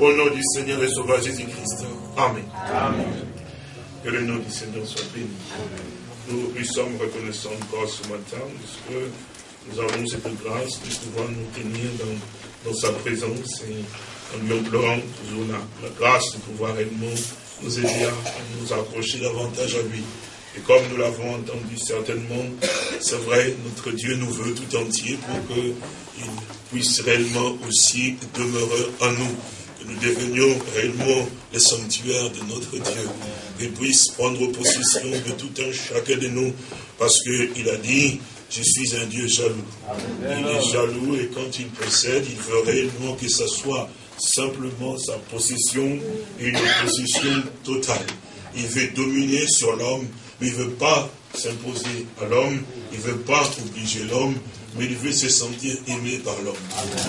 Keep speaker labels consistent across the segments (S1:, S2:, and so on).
S1: Au nom du Seigneur et Sauveur Jésus-Christ. Amen. Amen. Que le nom du Seigneur soit béni. Nous lui sommes reconnaissants encore ce matin, parce que nous avons cette grâce de pouvoir nous tenir dans, dans sa présence et en lui implorant toujours la, grâce de pouvoir réellement nous aider à nous approcher davantage à lui. Et comme nous l'avons entendu certainement, c'est vrai, notre Dieu nous veut tout entier pour qu'il puisse réellement aussi demeurer en nous que nous devenions réellement le sanctuaire de notre Dieu, qu'il puisse prendre possession de tout un chacun de nous, parce qu'il a dit, je suis un Dieu jaloux. Il est jaloux et quand il possède, il veut réellement que ce soit simplement sa possession, une possession totale. Il veut dominer sur l'homme, mais il ne veut pas s'imposer à l'homme, il ne veut pas obliger l'homme, mais il veut se sentir aimé par l'homme.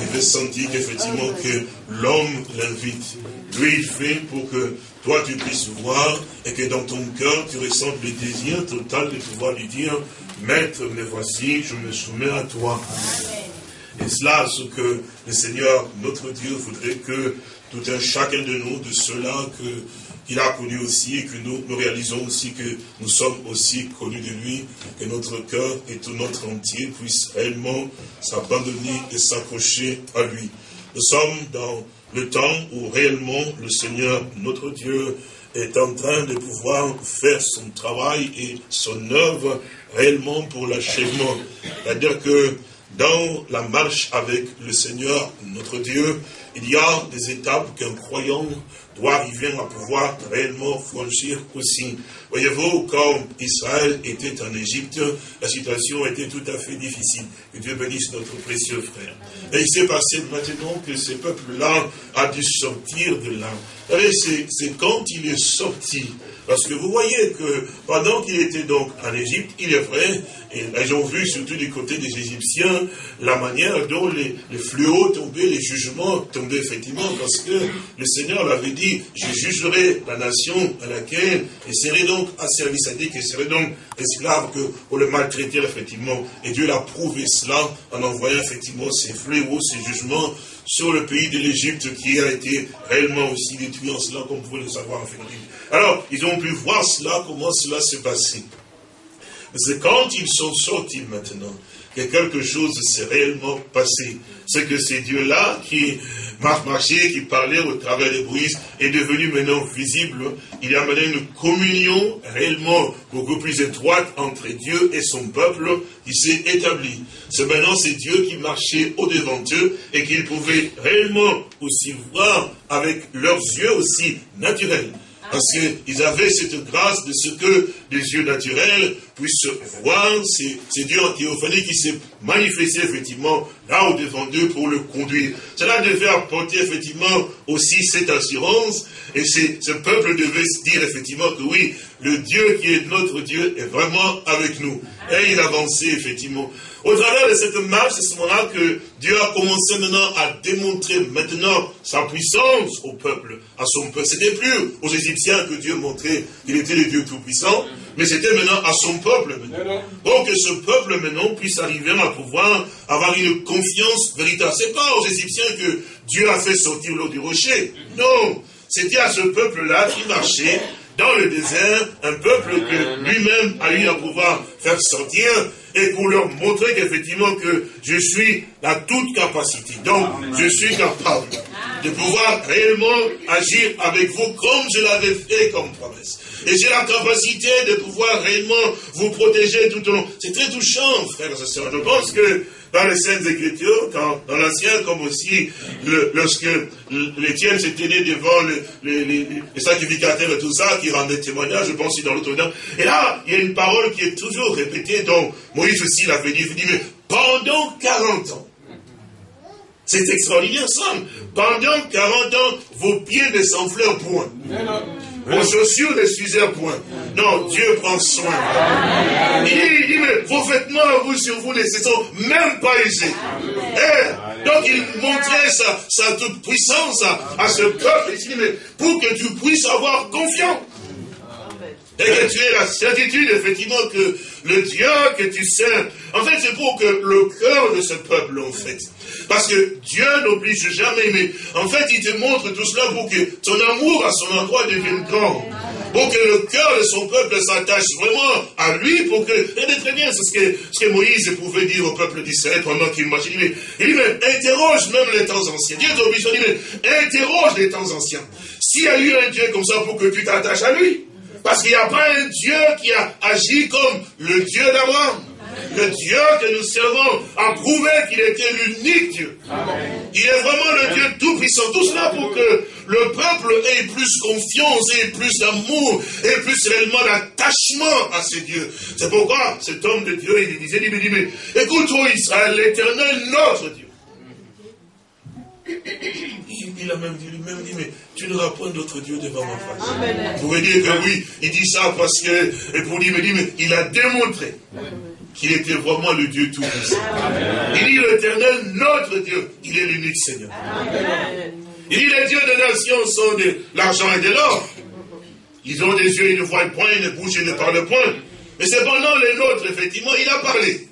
S1: Il veut sentir qu'effectivement que l'homme l'invite. Lui, il fait pour que toi tu puisses voir et que dans ton cœur tu ressentes le désir total de pouvoir lui dire, Maître, me voici, je me soumets à toi. Et cela, ce que le Seigneur, notre Dieu, voudrait que tout un chacun de nous, de ceux-là qu'il a connus aussi, et que nous, nous réalisons aussi que nous sommes aussi connus de lui, que notre cœur et tout notre entier puisse réellement s'abandonner et s'accrocher à lui. Nous sommes dans le temps où réellement le Seigneur, notre Dieu, est en train de pouvoir faire son travail et son œuvre réellement pour l'achèvement. C'est-à-dire que dans la marche avec le Seigneur, notre Dieu, il y a des étapes qu'un croyant doit arriver à pouvoir réellement franchir aussi. Voyez-vous, quand Israël était en Égypte, la situation était tout à fait difficile. Que Dieu bénisse notre précieux frère. Et il s'est passé maintenant que ce peuple-là a dû sortir de là. C'est quand il est sorti parce que vous voyez que pendant qu'il était donc en Égypte, il est vrai, et ils ont vu surtout du côté des Égyptiens, la manière dont les, fléaux tombaient, les jugements tombaient effectivement, parce que le Seigneur l'avait dit, je jugerai la nation à laquelle il serait donc asservi, c'est-à-dire qu'il serait donc esclave que pour le maltraiter effectivement. Et Dieu l'a prouvé cela en envoyant effectivement ces fléaux, ces jugements sur le pays de l'Égypte qui a été réellement aussi détruit en cela, comme vous pouvez le savoir en fait. Alors, ils ont pu voir cela, comment cela s'est passé. C'est quand ils sont sortis maintenant que quelque chose s'est réellement passé. C'est que ces dieux-là qui marchaient, qui parlaient au travers des bruits, est devenu maintenant visible. Il y a maintenant une communion réellement beaucoup plus étroite entre Dieu et son peuple qui s'est établie. C'est maintenant ces dieux qui marchaient au-devant d'eux et qu'ils pouvaient réellement aussi voir avec leurs yeux aussi naturels parce qu'ils avaient cette grâce de ce que les yeux naturels puissent voir ces, dieux en théophanie qui s'est manifesté effectivement là au devant d'eux pour le conduire. Cela devait apporter effectivement aussi cette assurance et ce peuple devait se dire effectivement que oui, le Dieu qui est notre Dieu est vraiment avec nous. Et il avançait effectivement. Au travers de cette marche, c'est ce moment-là que Dieu a commencé maintenant à démontrer maintenant sa puissance au peuple, à son peuple. C'était plus aux Égyptiens que Dieu montrait qu'il était le Dieu tout-puissant, mais c'était maintenant à son peuple maintenant. Pour que ce peuple maintenant puisse arriver à pouvoir avoir une confiance véritable. C'est pas aux Égyptiens que Dieu a fait sortir l'eau du rocher. Non. C'était à ce peuple-là qui marchait dans le désert, un peuple que lui-même a eu à pouvoir faire sortir et pour leur montrer qu'effectivement que je suis à toute capacité. Donc, je suis capable de pouvoir réellement agir avec vous comme je l'avais fait comme promesse. Et j'ai la capacité de pouvoir réellement vous protéger tout au long. C'est très touchant, frères et sœurs. Je pense que dans les Saintes Écritures, dans l'Ancien, comme aussi lorsque les tiennes se tenaient devant les, sacrificateurs et tout ça, qui rendaient témoignage, je pense aussi dans l'autre Et là, il y a une parole qui est toujours répétée, dont Moïse aussi l'avait dit, il dit, mais pendant 40 ans, c'est extraordinaire ça. Pendant 40 ans, vos pieds ne s'enflèrent point. Vos chaussures ne s'usèrent point. Non, Dieu prend soin. Il dit, mais vos vêtements vous sur vous ne sont même pas usés. Eh, donc il montrait sa, sa toute puissance à, ce peuple. Il dit, mais pour que tu puisses avoir confiance. Et que tu aies la certitude, effectivement, que le Dieu que tu sers, en fait, c'est pour que le cœur de ce peuple, en fait, parce que Dieu n'oblige jamais, mais en fait, il te montre tout cela pour que ton amour à son endroit devienne grand. Pour que le cœur de son peuple s'attache vraiment à lui, pour que, regardez très bien, c'est ce que, ce que Moïse pouvait dire au peuple d'Israël pendant qu'il marchait. Il dit, il dit, mais interroge même les temps anciens. Dieu t'oblige, il dit, mais interroge les temps anciens. S'il y a eu un Dieu comme ça pour que tu t'attaches à lui, parce qu'il n'y a pas un Dieu qui a agi comme le Dieu d'Abraham. Le Dieu que nous servons a prouvé qu'il était l'unique Dieu. Il est vraiment le Dieu tout-puissant. Tout cela pour que le peuple ait plus confiance, ait plus d'amour, ait plus réellement d'attachement à ce Dieu. C'est pourquoi cet homme de Dieu, il disait, il dit, mais écoute, toi Israël, l'éternel, notre Dieu. Il, a même dit, lui-même dit, mais tu n'auras point d'autre Dieu devant ma face. Vous pouvez dire que oui, il dit ça parce que, et pour dire, mais, il a démontré qu'il était vraiment le Dieu tout-puissant. Il dit l'éternel, notre Dieu, il est l'unique Seigneur. Il dit les dieux des nations sont de l'argent et de l'or. Ils ont des yeux, ils ne voient point, ils ne bougent, ils ne parlent point. Mais cependant, les nôtres, effectivement, il a parlé.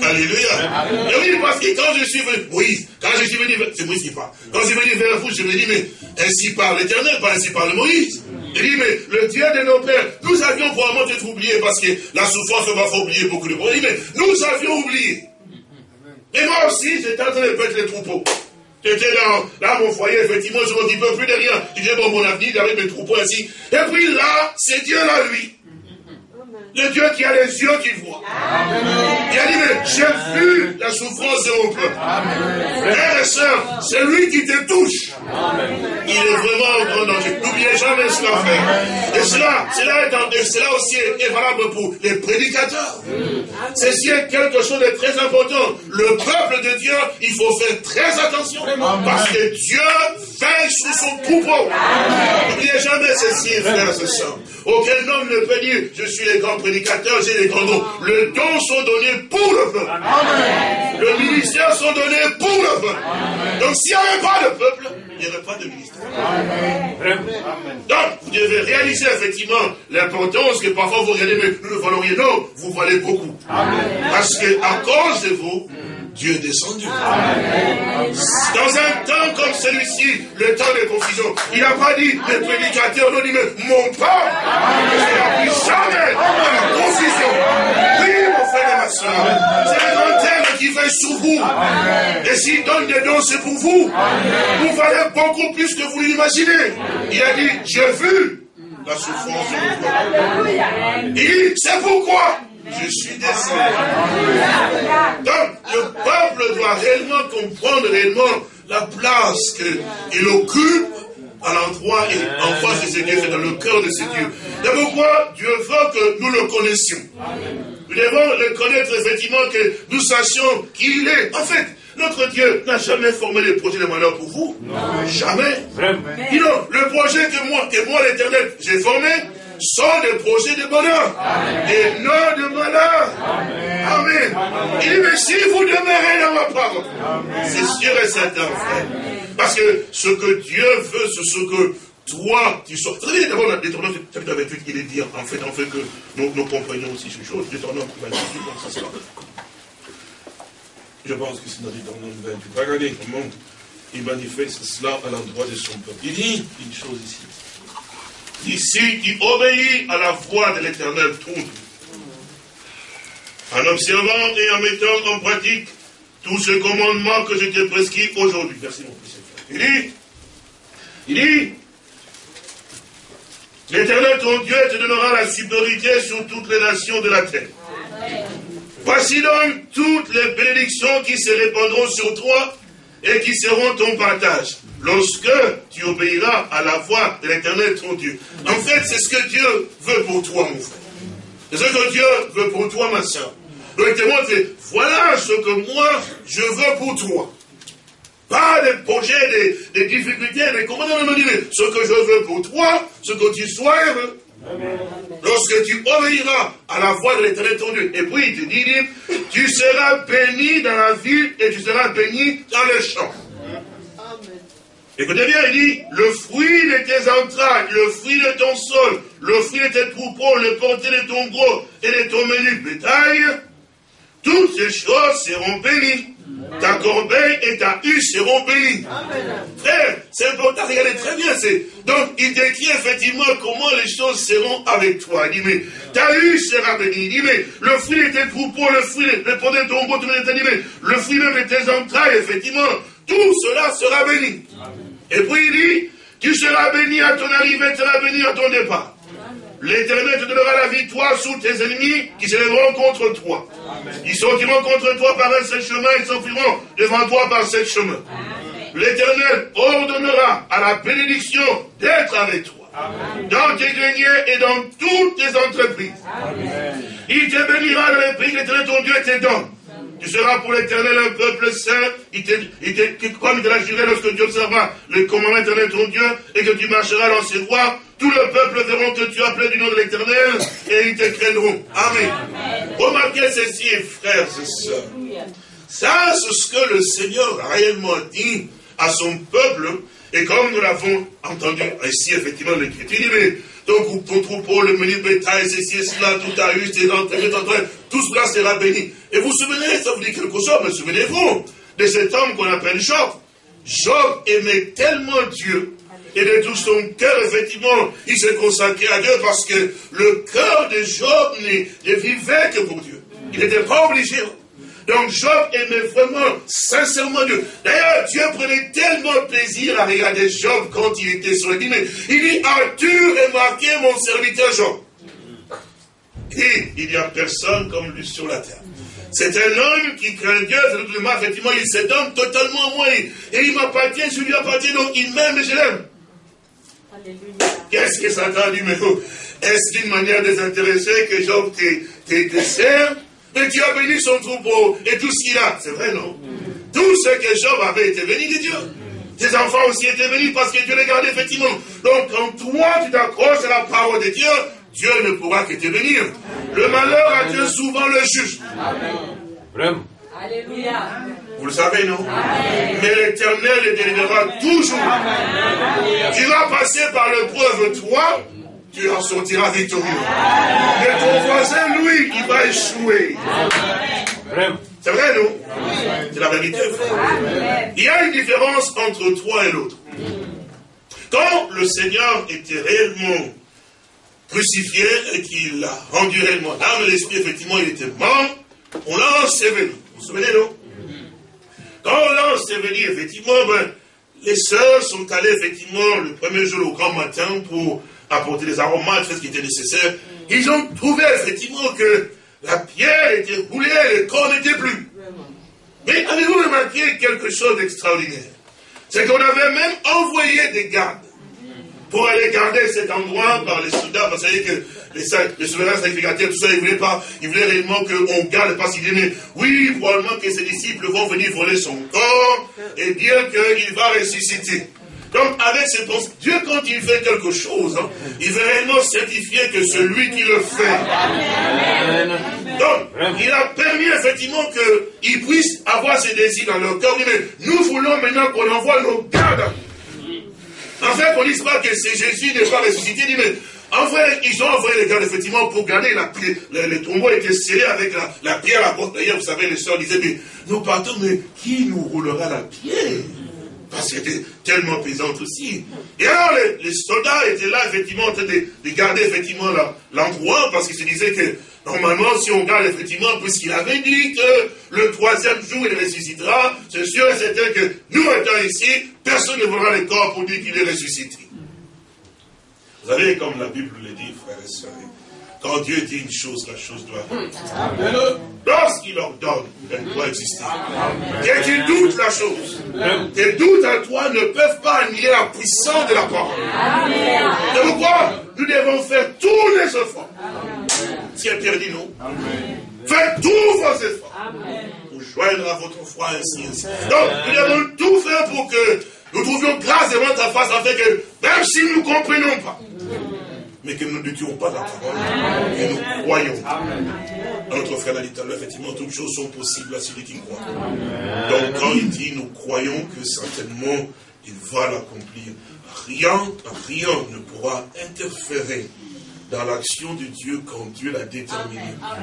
S1: Alléluia. Et oui, parce que quand je suis venu, Moïse, quand je suis venu, c'est Moïse qui parle. Quand je suis venu vers vous, je me dis, mais ainsi parle l'éternel, pas ainsi parle Moïse. Il le Dieu de nos pères, nous avions probablement été oubliés parce que la souffrance va faire oublier beaucoup de choses. Mais nous avions oublié. Et moi aussi, j'étais en train de perdre les troupeaux. J'étais dans, dans mon foyer, effectivement, je ne m'occupais plus de rien. Je disais, bon, mon avenir, avec mes troupeaux ainsi. Et puis là, c'est Dieu là, lui. Le Dieu qui a les yeux qui voit. Il a dit, mais j'ai vu la souffrance de mon peuple. Frères et sœurs, c'est lui qui te touche. Il est vraiment au grand danger. N'oubliez jamais cela, frère. Et cela, cela, est, cela aussi est valable pour les prédicateurs. Ceci est quelque chose de très important. Le peuple de Dieu, il faut faire très attention. Parce que Dieu veille sur son troupeau. N'oubliez jamais ceci, frères et sœurs. Aucun homme ne peut dire, je suis les grands prédicateurs, j'ai les grands dons. Le don sont donnés pour le peuple. Le ministère sont donnés pour le peuple. Donc s'il n'y avait pas de peuple, il n'y aurait pas de ministère. Donc, vous devez réaliser effectivement l'importance que parfois vous regardez, mais nous ne valons rien. Non, vous valez beaucoup. Parce que à cause de vous, Dieu est descendu. Dans un temps comme celui-ci, le temps de confusion, il n'a pas dit, les prédicateurs n'ont dit, mais mon ne sera plus jamais dans confusion. Oui, mon frère et ma soeur, c'est le grand terme qui veille sur vous. Et s'il donne des dons, c'est pour vous. Vous valez beaucoup plus que vous l'imaginez. Il a dit, j'ai vu la souffrance de mon peuple. Il dit, c'est pourquoi je suis descendu. Donc, le peuple doit réellement comprendre réellement la place qu'il occupe à l'endroit et en face de ce Dieu, c'est dans le cœur de ce Dieu. C'est pourquoi Dieu veut que nous le connaissions. Nous devons le connaître effectivement, que nous sachions qui il est. En fait, notre Dieu n'a jamais formé les projets de malheur pour vous. Jamais. non, le projet que moi, que moi l'éternel, j'ai formé, sont des projets de bonheur et non de malheur. Amen. Il dit, mais si vous demeurez dans ma parole, c'est sûr et certain, frère. Parce que ce que Dieu veut, c'est ce que toi, tu. Vous savez, d'abord, l'Éternel, chapitre 28, il est dit, en fait, en fait, que nous, nous comprenions aussi ces choses. L'Éternel 28, bon, ça c'est Je pense que c'est dans l'Éternel 28. Regardez comment il manifeste cela à l'endroit de son peuple. Il dit une chose ici ici qui obéit à la voix de l'éternel tout. En observant et en mettant en pratique tous ces commandements que je t'ai prescrits aujourd'hui. Merci mon. Il dit, il dit, l'éternel ton Dieu te donnera la supériorité sur toutes les nations de la terre. Voici donc toutes les bénédictions qui se répandront sur toi et qui seront ton partage lorsque tu obéiras à la voix de l'éternel ton Dieu. En fait, c'est ce que Dieu veut pour toi, mon frère. C'est ce que Dieu veut pour toi, ma soeur. Donc, il te montre, voilà ce que moi, je veux pour toi. Pas des projets, des, difficultés, mais comment on me dit, ce que je veux pour toi, ce que tu sois heureux. Lorsque tu obéiras à la voix de l'éternel ton Dieu. Et puis il te dit, tu seras béni dans la ville et tu seras béni dans les champs. Écoutez bien, il dit, le fruit de tes entrailles, le fruit de ton sol, le fruit de tes troupeaux, le porté de ton gros et de ton menu bétail, toutes ces choses seront bénies. Ta corbeille et ta huche seront bénies. Frère, c'est important, regardez très bien. Donc, il décrit effectivement comment les choses seront avec toi. Il dit, mais ta huche sera bénie. Il dit, mais le fruit de tes troupeaux, le fruit, le produit de ton beau, le fruit même de tes entrailles, effectivement, tout cela sera béni. Et puis il dit, tu seras béni à ton arrivée, tu seras béni à ton départ. L'Éternel te donnera la victoire sous tes ennemis qui se lèveront contre toi. Ils sortiront contre toi par un seul chemin, ils s'enfuiront devant toi par sept chemins. L'Éternel ordonnera à la bénédiction d'être avec toi. Dans tes greniers et dans toutes tes entreprises. Il te bénira dans les pays que l'Éternel ton Dieu te donne. Tu seras pour l'éternel un peuple saint. Il te, il comme il te l'a juré lorsque tu observeras le commandement éternel ton Dieu et que tu marcheras dans ses voies, tout le peuple verront que tu appelles du nom de l'éternel et ils te craindront. Amen. Remarquez ceci, frères et sœurs. Ça, c'est ce que le Seigneur a réellement dit à son peuple. Et comme nous l'avons entendu ici, effectivement, l'Écriture dit, mais ton, ton troupeau, le menu bétail, ceci et cela, tout a eu, tes entrailles, tout cela sera béni. Et vous vous souvenez, ça vous dit quelque chose, mais souvenez-vous de cet homme qu'on appelle Job. Job aimait tellement Dieu et de tout son cœur, effectivement, il s'est consacré à Dieu parce que le cœur de Job ne, vivait que pour Dieu. Il n'était pas obligé. Donc Job aimait vraiment sincèrement Dieu. D'ailleurs, Dieu prenait tellement plaisir à regarder Job quand il était sur le dîner. Il dit, as-tu remarqué mon serviteur Job Et il n'y a personne comme lui sur la terre. C'est un homme qui craint Dieu, effectivement, il se donne totalement à moi. Et il m'appartient, je lui appartiens, donc il m'aime et je l'aime. Qu'est-ce que Satan dit, mais est-ce d'une manière désintéressée que Job te sert Et tu as béni son troupeau et tout ce qu'il a. C'est vrai, non? Tout ce que Job avait été béni de Dieu. Tes enfants aussi étaient bénis parce que Dieu les gardait effectivement. Donc quand toi tu t'accroches à la parole de Dieu, Dieu ne pourra que te bénir. Le malheur a Dieu souvent le juge. Vraiment. Alléluia. Vous le savez, non? Mais l'éternel les délivrera toujours. Tu vas passer par l'épreuve, toi, tu en sortiras victorieux. Mais ton voisin, lui, il va échouer. C'est vrai, non? C'est la vérité, Il y a une différence entre toi et l'autre. Quand le Seigneur était réellement crucifié et qu'il a rendu réellement l'âme et l'esprit, effectivement, il était mort, on l'a enseveli. Vous vous souvenez, non? Quand l'a enseveli, effectivement, ben, les sœurs sont allées, effectivement, le premier jour au grand matin pour apporter des aromates, faire ce qui était nécessaire. Ils ont trouvé, effectivement, que la pierre était roulée, le corps n'était plus. Mais avez-vous remarqué quelque chose d'extraordinaire? C'est qu'on avait même envoyé des gardes pour aller garder cet endroit par les soldats, parce que les, les souverains sacrificateurs, tout ça, ils voulaient pas, ils voulaient réellement qu'on garde, parce qu'ils disaient, oui, probablement que ses disciples vont venir voler son corps et dire qu'il va ressusciter. Donc, avec ces pensées, Dieu, quand il fait quelque chose, hein, il veut réellement certifier que celui qui le fait. Donc, il a permis effectivement qu'ils puissent avoir ces désirs dans leur cœur. Mais nous voulons maintenant qu'on envoie nos gardes en fait, on ne dise pas que c'est Jésus n'est pas ressuscité. Dit, mais en fait, ils ont envoyé les gars, effectivement, pour garder la pierre. Le, tombeau était scellé avec la, pierre à la porte. D'ailleurs, vous savez, les soeurs disaient, mais nous partons, mais qui nous roulera la pierre? Parce qu'elle était tellement pesante aussi. Et alors, les, soldats étaient là, effectivement, en train de, de garder, effectivement, l'endroit, parce qu'ils se disaient que Normalement, si on regarde effectivement, puisqu'il avait dit que le troisième jour il ressuscitera, c'est sûr et certain que nous étant ici, personne ne verra le corps pour dire qu'il est ressuscité. Vous savez, comme la Bible le dit, frères et sœurs, quand Dieu dit une chose, la chose doit. Lorsqu'il ordonne, elle doit exister. Que tu doutes la chose, tes doutes à toi ne peuvent pas annuler la puissance de la parole. C'est pourquoi nous devons faire tous les efforts. Si elle perdit, non. Faites tous vos efforts pour joindre à votre foi ainsi, ainsi. Donc, nous devons tout faire pour que nous trouvions grâce devant ta face afin que, même si nous ne comprenons pas, mais que nous ne tuons pas la parole, et nous croyons. Notre frère l'a dit tout à l'heure, effectivement, toutes choses sont possibles à celui qui croit. Donc quand il dit, nous croyons que certainement, il va l'accomplir. Rien, rien ne pourra interférer dans l'action de Dieu quand Dieu l'a déterminé.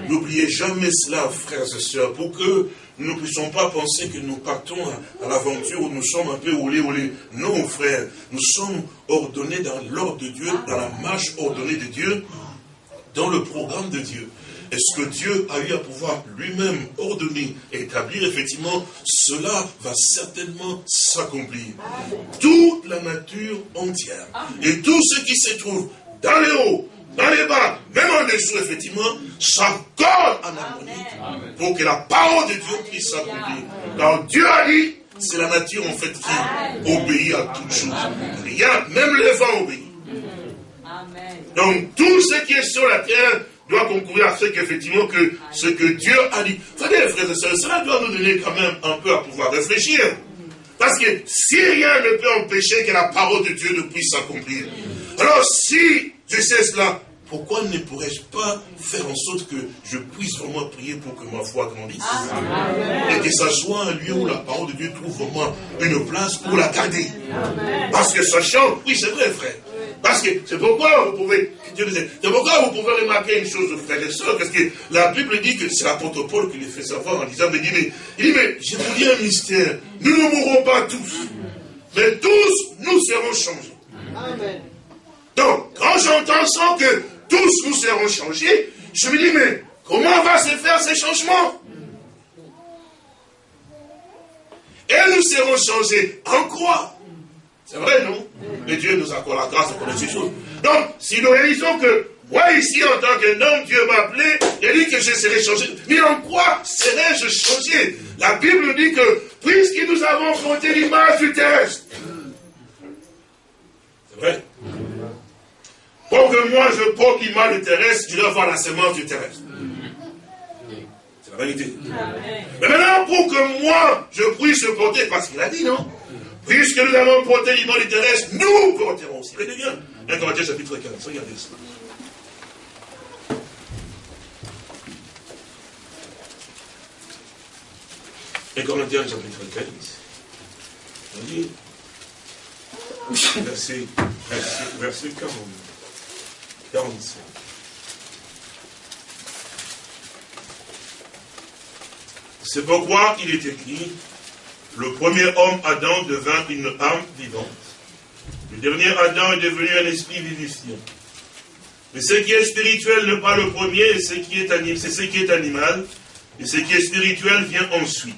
S1: N'oubliez jamais cela, frères et sœurs, pour que nous ne puissions pas penser que nous partons à, l'aventure où nous sommes un peu olé olé. Non, frères, nous sommes ordonnés dans l'ordre de Dieu, dans la marche ordonnée de Dieu, dans le programme de Dieu. Est-ce que Dieu a eu à pouvoir lui-même ordonner et établir effectivement, cela va certainement s'accomplir. Toute la nature entière et tout ce qui se trouve dans les hauts, dans les bas, même en dessous, effectivement, s'accorde en harmonie pour que la parole de Dieu puisse s'accomplir. Car Dieu a dit, c'est la nature en fait qui obéit à toutes choses. Rien, même les vents obéissent. Donc tout ce qui est sur la terre doit concourir à ce qu'effectivement que ce que Dieu a dit. Frères frères et sœurs, cela doit nous donner quand même un peu à pouvoir réfléchir. Parce que si rien ne peut empêcher que la parole de Dieu ne puisse s'accomplir, alors si je sais cela, pourquoi ne pourrais-je pas faire en sorte que je puisse vraiment prier pour que ma foi grandisse Et que ça soit un lieu où la parole de Dieu trouve vraiment une place pour la garder. Parce que sachant, oui c'est vrai frère, parce que c'est pourquoi vous pouvez, c'est pourquoi vous pouvez remarquer une chose, frères et sœurs, parce que la Bible dit que c'est l'apôtre Paul qui les fait savoir en disant, mais, il dit, mais je vous dis un mystère, nous ne mourrons pas tous, mais tous nous serons changés. Amen. Donc, quand j'entends ça que tous nous serons changés, je me dis, mais comment va se faire ces changements? Et nous serons changés. En quoi? C'est vrai, non? Mais Dieu nous accorde la grâce de connaître ces choses. Donc, si nous réalisons que moi, ici, en tant que homme, Dieu m'a appelé, il dit que je serai changé. Mais en quoi serais-je changé? La Bible dit que, puisque nous avons porté l'image du terrestre, c'est vrai Pour que moi, je porte l'image du terrestre, je dois avoir la semence du terrestre. C'est la vérité. Mais maintenant, pour que moi, je puisse porter, parce qu'il a dit, non Puisque nous avons porté l'image terrestre, nous porterons aussi. Regardez bien. 1 Corinthiens chapitre 15. Regardez ça. Et Corinthiens chapitre 15. On dit, verset, verset, verset 40, 45. C'est pourquoi il est écrit, le premier homme, Adam, devint une âme vivante. Le dernier Adam est devenu un esprit vivifiant. Mais ce qui est spirituel n'est pas le premier, c'est ce qui est animal, et ce qui est spirituel vient ensuite.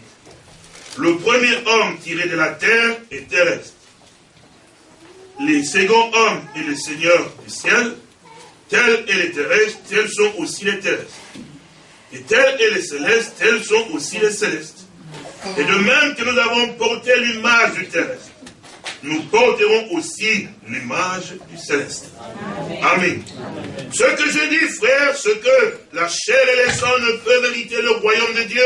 S1: Le premier homme tiré de la terre est terrestre. Les seconds hommes et les seigneurs du ciel, tels et les terrestres, tels sont aussi les terrestres. Et tels et les célestes, tels sont aussi les célestes. Et de même que nous avons porté l'image du terrestre, nous porterons aussi l'image du céleste. Amen. Ce que je dis, frère, c'est que la chair et les sangs ne peuvent hériter le royaume de Dieu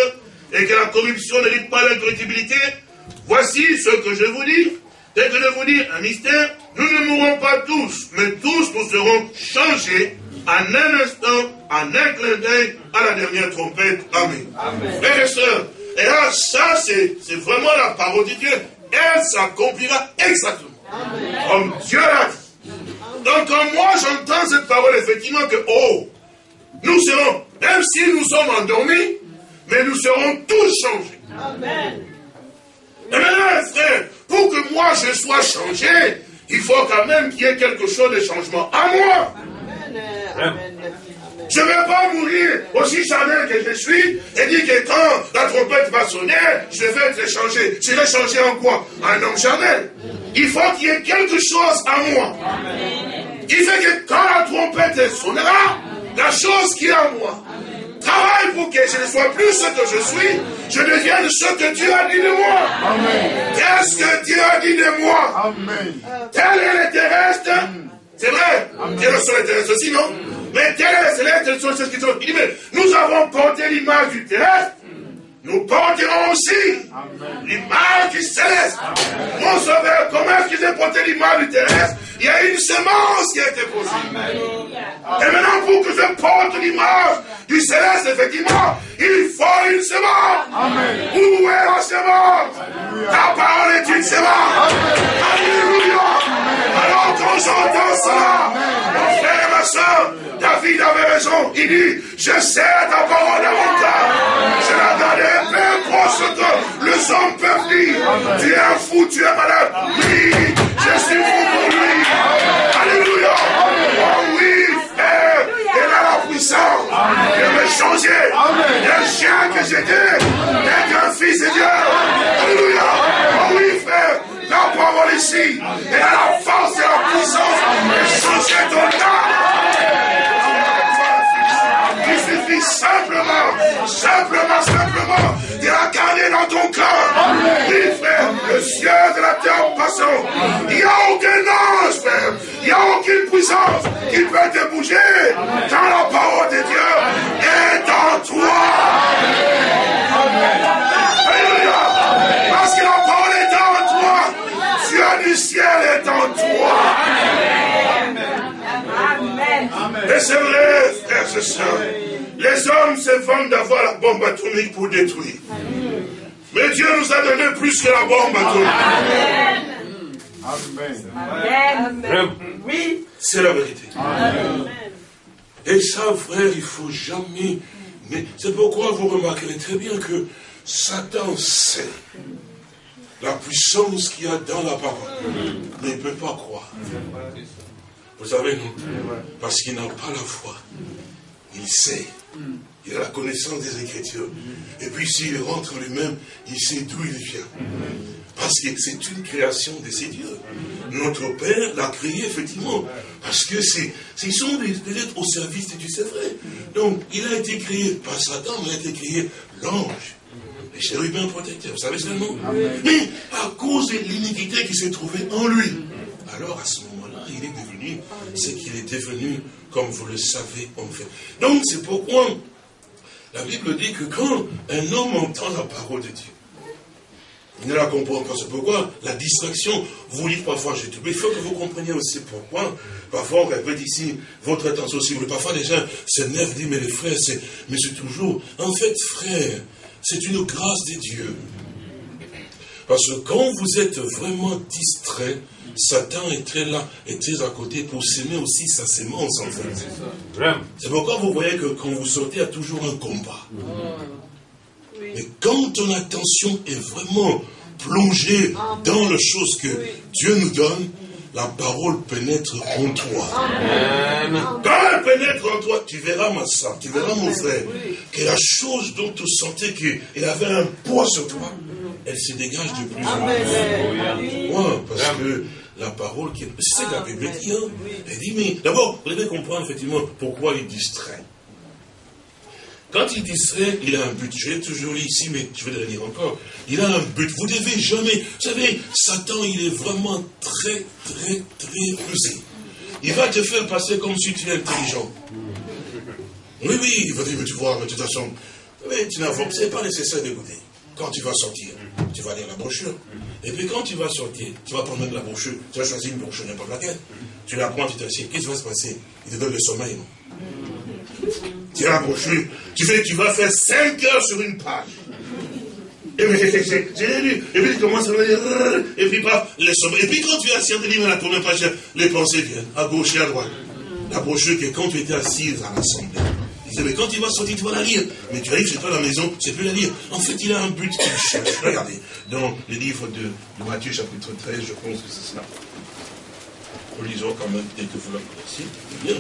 S1: et que la corruption lit pas l'incorruptibilité. Voici ce que je vous dis. Dès que je vous dis un mystère, nous ne mourrons pas tous, mais tous nous serons changés en un instant, en un clin d'œil, à la dernière trompette. Amen. Amen. Frères et sœurs, et là, ça, c'est vraiment la parole de Dieu. Elle s'accomplira exactement. Comme Dieu l'a dit. Donc, quand moi j'entends cette parole, effectivement, que, oh, nous serons, même si nous sommes endormis, mais nous serons tous changés. Amen. Et maintenant, frère, que moi je sois changé, il faut quand même qu'il y ait quelque chose de changement à moi. Amen. Je ne vais pas mourir aussi charnel que je suis et dire que quand la trompette va sonner, je vais être changé. Je vais changer en quoi? Un homme charnel. Il faut qu'il y ait quelque chose à moi. Il fait que quand la trompette sonnera, la chose qui est en moi travaille pour que je ne sois plus ce que je suis, je devienne ce que Dieu a dit de moi. Qu'est-ce que Dieu a dit de moi? Amen. Tel est le terrestre. C'est vrai. Dieu le sol terrestre aussi, non? Mais terrestres, célestes, sont qui sont. Il dit, mais nous avons porté l'image du terrestre. Nous porterons aussi l'image du céleste. Mon sauveur, comment est-ce qu'ils ont porté l'image du terrestre? Il y a une semence qui a été posée. Et maintenant, pour que je porte l'image du céleste, effectivement, il faut une semence. Où est la semence? Ta parole est une semence. Alléluia. Et David avait raison. Il dit, je sais ta parole cœur. Je la gardé, peu ce que les hommes peuvent dire. Tu es un fou, tu es malade. Oui, je suis fou pour lui. Alléluia. Oh oui, frère, il a la puissance de me changer d'un chien que j'étais, d'un fils de Dieu. Alléluia. Oh oui, frère, la parole ici, elle a la force et la puissance de changer ton âme simplement, simplement, simplement, de la garder dans ton cœur. Oui, frère, le ciel de la terre passant. Il n'y a aucun ange, frère. Il n'y a aucune puissance qui peut te bouger quand la parole de Dieu est en toi. Alléluia. Parce que la parole est en toi. Dieu du ciel est en toi. Et c'est vrai, frères et sœurs. Les hommes se vendent d'avoir la bombe atomique pour détruire. Mais Dieu nous a donné plus que la bombe atomique. Amen. Amen. Oui. C'est la vérité. Et ça, frère, il ne faut jamais. Mais c'est pourquoi vous remarquerez très bien que Satan sait la puissance qu'il y a dans la parole. Mais il ne peut pas croire. Vous savez, non? Parce qu'il n'a pas la foi. Il sait. Il a la connaissance des Écritures. Et puis s'il rentre lui-même, il sait d'où il vient. Parce que c'est une création de ces dieux. Notre Père l'a créé effectivement. Parce que c'est, ils sont peut-être au service de Dieu, c'est vrai. Donc, il a été créé par Satan, mais il a été créé l'ange. Les chérubins protecteurs, vous savez ce nom Mais à cause de l'iniquité qui s'est trouvée en lui, alors à ce moment-là, il est devenu ce qu'il est devenu comme vous le savez en fait. Donc c'est pourquoi la Bible dit que quand un homme entend la parole de Dieu, il ne la comprend pas. C'est pourquoi la distraction, vous dites parfois, je mais il faut que vous compreniez aussi pourquoi. Parfois, on répète ici votre attention aussi. Parfois, les gens s'énervent, disent, mais les frères, c'est, mais c'est toujours, en fait, frère, c'est une grâce de Dieu. Parce que quand vous êtes vraiment distrait, Satan est très là, est très à côté pour s'aimer aussi sa sémence en fait. C'est pourquoi vous voyez que quand vous sortez, il y a toujours un combat. Mais quand ton attention est vraiment plongée dans les choses que Dieu nous donne, la parole pénètre en toi. Quand elle pénètre en toi, tu verras ma soeur, tu verras mon frère, que la chose dont tu sentais qu'il avait un poids sur toi, elle se dégage de plus en plus. Parce que la parole qui est. C'est la Bible dit, hein. Elle dit, mais d'abord, vous devez comprendre effectivement pourquoi il distrait. Quand il distrait, il a un but. Je l'ai toujours lu ici, mais je vais le lire encore. Il a un but. Vous devez jamais. Vous savez, Satan, il est vraiment très, très, très rusé. Il va te faire passer comme si tu es intelligent. Oui, oui, il va dire, mais tu vois, mais de toute façon, mais tu n'as pas nécessaire d'écouter. Quand tu vas sortir, tu vas lire la brochure. Et puis quand tu vas sortir, tu vas prendre la brochure, tu vas choisir une brochure n'importe laquelle. Tu la prends, tu t'assieds. Qu'est-ce qui va se passer? Il te donne le sommeil, non? Tu as la brochure, tu, fais, tu vas faire 5 heures sur une page. Et puis, et puis tu commences à dire, et puis pas les sommeils. Et puis quand tu es assis en livre la première page, les pensées viennent, à gauche et à droite. La brochure que quand tu étais assise à l'assemblée, mais quand il va sortir, tu vas la lire. Mais tu arrives chez toi à la maison, tu ne sais plus la lire. En fait, il a un but qu'il cherche. Regardez, dans le livre de, Matthieu, chapitre 13, je pense que c'est cela. Relisons quand même, dès que vous la connaissez. Bien.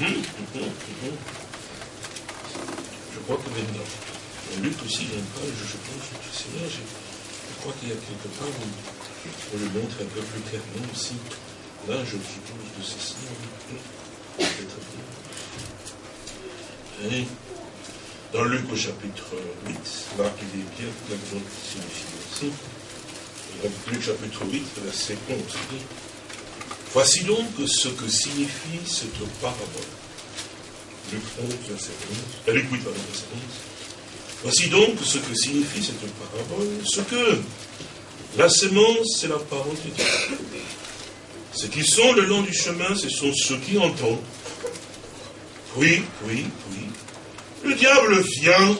S1: Mhm, mhm, mhm. Je crois que Luc aussi, il y a une page, je pense, je sais là, je, crois qu'il y a quelque part où on le montre un peu plus clairement aussi. Là, je suppose que c'est ça. Peut-être dans Luc au chapitre 8, là il est bien clairement signifié aussi. Luc chapitre 8, verset 11. Voici donc ce que signifie cette parabole. Luc 11, verset 11. Euh, Luc 8, verset 11. Voici donc ce que signifie cette parabole. Ce que la sémence, c'est la parole de Dieu. Ce qui sont le long du chemin, ce sont ceux qui entendent. Oui, oui, oui. Le diable vient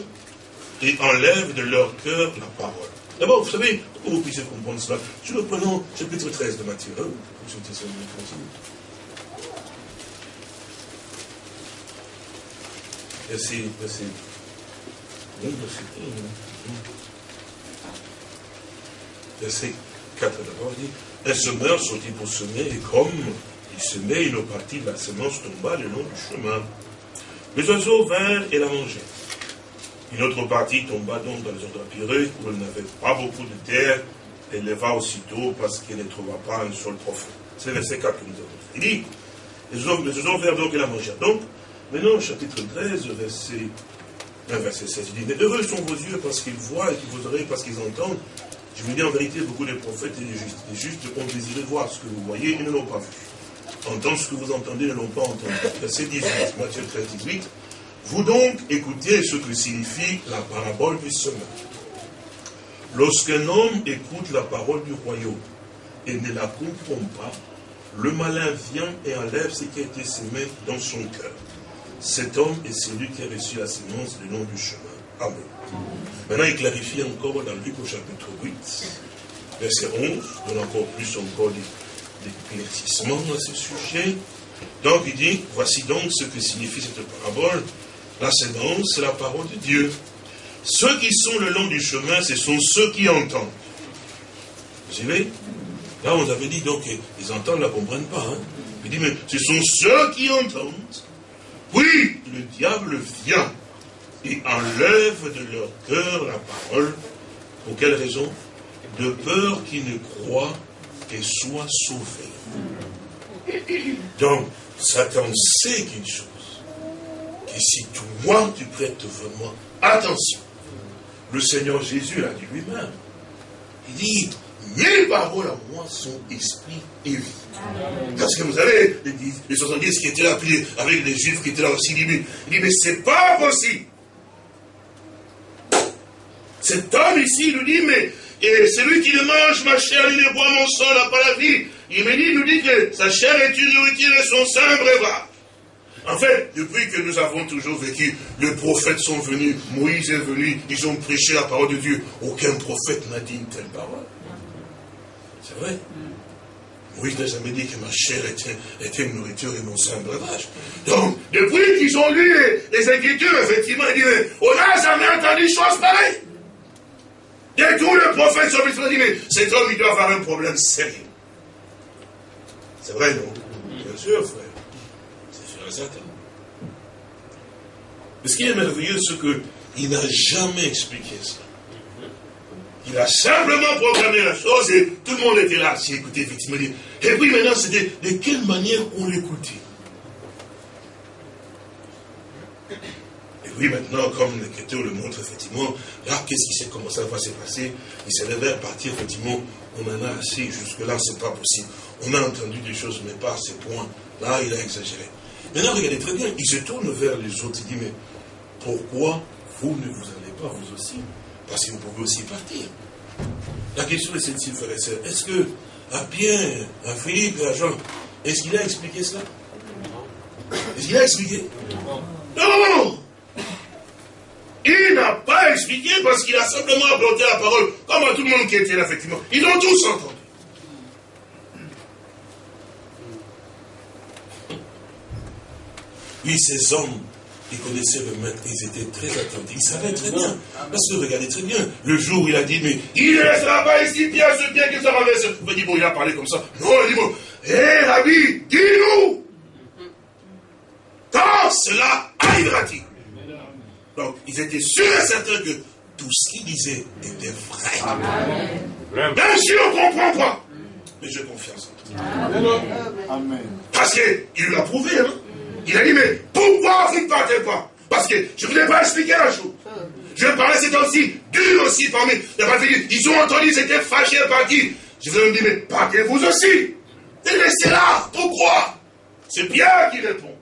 S1: et enlève de leur cœur la parole. D'abord, vous savez, pour que vous puissiez comprendre cela, je reprends chapitre 13 de Matthieu. Hein, Merci, merci. Verset 4 d'abord dit, un semeur sortit pour semer, et comme il semait, une partie de la semence tomba le long du chemin. Les oiseaux vinrent et la mangèrent. Une autre partie tomba donc dans les endroits pireux, où elle n'avait pas beaucoup de terre, et leva aussitôt parce qu'elle ne trouva pas un sol profond. C'est verset 4 que nous avons. Il dit, les oiseaux vinrent donc et la mangèrent. Donc, maintenant, chapitre 13, verset verset 16, il dit, mais heureux sont vos yeux parce qu'ils voient et vos oreilles parce qu'ils entendent. Je vous dis en vérité, beaucoup de prophètes et des justes. Justes ont désiré voir ce que vous voyez et ne l'ont pas vu. Entendre ce que vous entendez ne l'ont pas entendu. Verset 18, Matthieu 13, 18. Vous donc écoutez ce que signifie la parabole du semeur. Lorsqu'un homme écoute la parole du royaume et ne la comprend pas, le malin vient et enlève ce qui a été semé dans son cœur. Cet homme est celui qui a reçu la semence le long du chemin. Amen. Maintenant, il clarifie encore dans Luc au chapitre 8, verset 11, donne encore plus encore d'éclaircissement à ce sujet. Donc, il dit, voici donc ce que signifie cette parabole. La sémence, c'est la parole de Dieu. Ceux qui sont le long du chemin, ce sont ceux qui entendent. Vous savez Là, on avait dit, donc, ils entendent, ne la comprennent pas. Hein. Il dit, mais ce sont ceux qui entendent oui, le diable vient et enlève de leur cœur la parole. Pour quelle raison? De peur qu'ils ne croient et soient sauvés. Donc, Satan sait qu'une chose, que si toi, tu prêtes vraiment attention, le Seigneur Jésus l'a dit lui-même. Il dit, mes paroles à moi sont esprit et vie. Parce que vous savez, les 70 qui étaient là, puis avec les juifs qui étaient là aussi, il dit, mais, mais c'est pas possible. Cet homme ici, il nous dit, mais et celui qui le mange ma chair, il ne boit mon sang, n'a pas la vie. Il me dit, nous dit que sa chair est une nourriture et son un breuvage. En fait, depuis que nous avons toujours vécu, les prophètes sont venus, Moïse est venu, ils ont prêché la parole de Dieu. Aucun prophète n'a dit une telle parole. C'est vrai. Oui, n'a jamais dit que ma chair était, une nourriture et mon sang un breuvage. Donc, depuis qu'ils ont lu les, Écritures, effectivement, ils disent, on n'a jamais entendu chose pareille. Et tous les prophètes sont venus mais cet homme, il doit avoir un problème sérieux. C'est vrai, non Bien sûr, frère. C'est sûr et certain. Mais ce qui est merveilleux, c'est qu'il n'a jamais expliqué ça. Il a simplement proclamé la chose et tout le monde était là, si écouté effectivement. Et puis maintenant, c'était de quelle manière on l'écoutait? Et oui, maintenant, comme l'écriture le montre, effectivement, là, qu'est-ce qui s'est commencé à se passer? Il s'est à partir, effectivement, on en a assez, jusque-là, c'est pas possible. On a entendu des choses, mais pas à ce point. Là, il a exagéré. Maintenant, regardez très bien, il se tourne vers les autres, il dit, mais pourquoi vous ne vous allez pas, vous aussi parce que vous pouvez aussi partir. La question est celle-ci, frère et sœur. Est-ce que à Pierre, à Philippe et à Jean, est-ce qu'il a expliqué cela Est-ce qu'il a expliqué Non Il n'a pas expliqué parce qu'il a simplement apporté la parole, comme à tout le monde qui était là, effectivement. Ils ont tous entendu. Oui, ces hommes ils connaissaient le maître, ils étaient très attentifs, ils savaient très bien. Parce que regardez très bien, le jour où il a dit, mais il ne restera pas ici, bien ce bien qu'il sera versé. Vous dit, bon, il a parlé comme ça. Non, il dit, bon, hé, Rabbi, dis-nous, quand cela arrivera-t-il? Donc, ils étaient sûrs et certains que tout ce qu'ils disaient était vrai. Amen. Bien sûr, on ne comprend pas. Mais j'ai confiance en toi. Amen. Parce qu'il l'a prouvé, hein. Il a dit, mais pourquoi vous ne partez pas? Parce que je ne vous ai pas expliqué la chose. Je parlais c'est aussi dur aussi parmi les partis. Ils ont entendu, ils étaient fâchés à partir. Je vous ai dit, mais partez-vous aussi. Et laissez là. Pourquoi? C'est Pierre qui répond.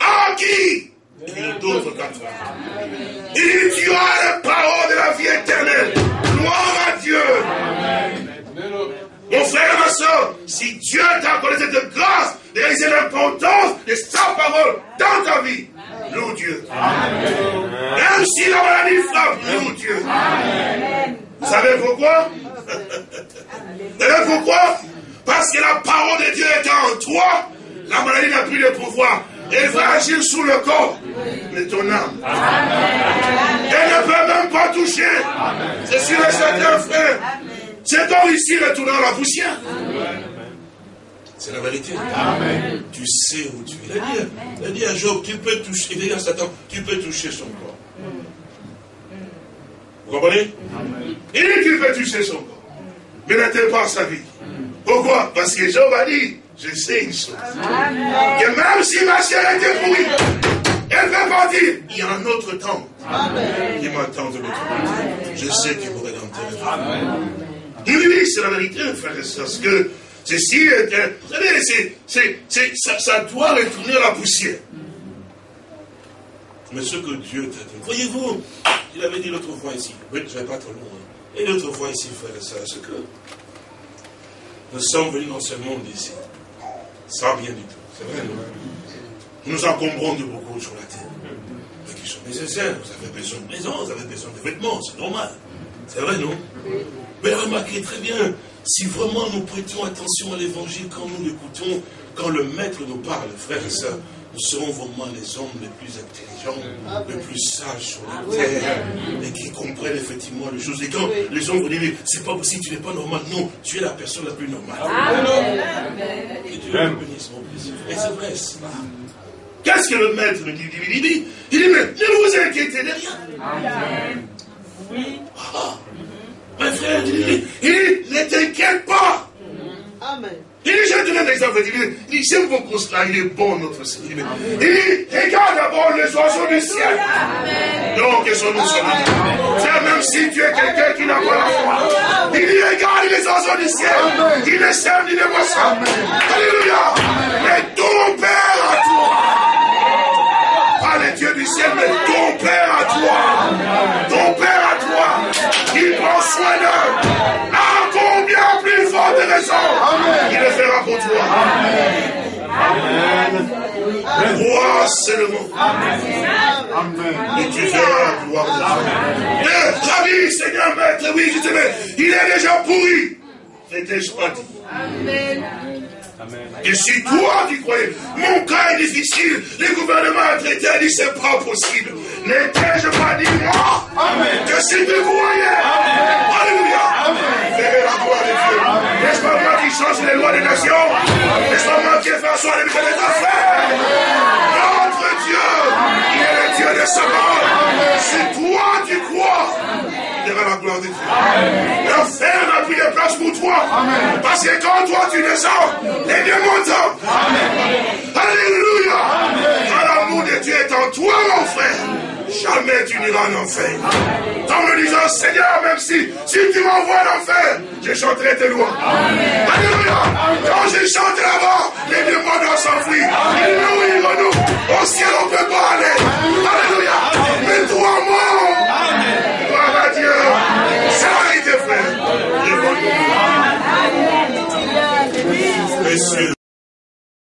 S1: À qui? Quatre Il dit, tu as la parole de la vie éternelle. Gloire à Dieu. Mon frère et ma soeur, si Dieu t'a accordé cette grâce, réaliser l'importance de sa parole dans ta vie. Loue Dieu. Même si la maladie frappe, loue Dieu. Vous savez pourquoi? Vous savez pourquoi? Parce que la parole de Dieu est en toi, la maladie n'a plus de pouvoir. Elle va agir sur le corps, mais ton âme. Elle ne peut même pas toucher. C'est sur et certain, frère. C'est corps ici retournant la poussière. C'est la vérité. Tu sais où tu es. Il a dit, à Job, tu peux toucher, il à Satan, tu peux toucher son corps. Vous comprenez? Il dit qu'il peut toucher son corps. Mais n'était pas sa vie. Pourquoi? Parce que Job a dit, je sais une chose. Que même si ma chair était pourrie, elle peut partir. Il y a un autre temps qui m'attend de l'autre côté. Je sais qu'il pourrait l'enterrer. Oui, oui, c'est la vérité, frère et soeur. Parce que ceci, vous savez, c'est, ça, ça doit retourner à la poussière. Mais ce que Dieu t'a dit, voyez-vous, il avait dit l'autre fois ici, oui, je ne vais pas trop loin. Et l'autre fois ici, frère et soeur, c'est que nous sommes venus dans ce monde ici, sans rien du tout. C'est vrai, non Nous nous encombrons de beaucoup sur la terre, mais qui sont nécessaires. Vous avez besoin de maison, vous avez besoin de vêtements, c'est normal. C'est vrai, non? Mais remarquez très bien, si vraiment nous prêtions attention à l'évangile quand nous l'écoutons, quand le maître nous parle, frères et sœurs, nous serons vraiment les hommes les plus intelligents, les plus sages sur la terre, et qui comprennent effectivement les choses. Et quand les hommes vous disent, c'est pas possible, tu n'es pas normal, non, tu es la personne la plus normale. Et Dieu bénisse mon. Et c'est vrai cela. Qu'est-ce que le maître nous dit Il dit, il dit, mais ne vous inquiétez de rien. Oui. Ah, mes frères, il dit, ne t'inquiète pas. Amen. Il dit, je te donne un exemple. Il dit, j'aime beaucoup cela, il est bon, notre Seigneur. Il dit, regarde d'abord les oiseaux du ciel. Donc, ils sont nous C'est même si tu es quelqu'un qui n'a pas la foi. Il dit, regarde les oiseaux du ciel. Il ne sème ni ne boit Alléluia. Mais ton Père à toi. Pas les dieux du ciel, mais ton Père à toi. Ton Père à toi. Il prend soin d'eux. À combien plus forte raison le fera pour toi. Amen. Crois seulement. Amen. Et tu verras la gloire de Dieu. Rabbi, Seigneur, Maître, oui, je te mets. Il est déjà pourri. N'étais-je pas dit Amen. Et si toi tu croyais, mon cas est difficile, le gouvernement a traité, a dit c'est pas possible. N'étais-je pas dit moi Amen. que si tu croyais, Alléluia, verrais la gloire de Dieu. N'est-ce change les lois des nations moi qui ai fait asseoir les des affaires Notre Dieu, il est le Dieu de sa mort. Si toi tu crois, verras la gloire de Dieu. L'enfer n'a plus de place pour toi. Parce que quand toi tu descends, les démons tombent. Alléluia. Quand l'amour de Dieu est en toi, mon frère, jamais tu n'iras en enfer. En me disant, Seigneur, même si, si tu m'envoies en enfer, je chanterai tes lois. Alléluia. Quand je chante là-bas, les démons doivent s'enfuir. Ils nous, ils nous. Au ciel, on ne peut pas aller. Alléluia. Mais toi, moi, Dieu. C'est la vérité, frère. Messieurs,